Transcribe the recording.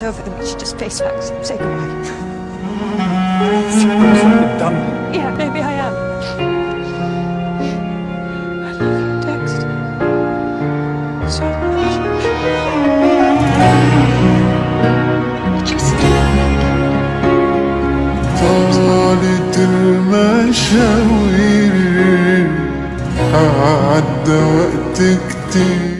over them. We should just face facts. Say goodbye. done. Yeah, maybe I am. I love you, Dex. So much. Just طالت المشاوير عدى وقت كتير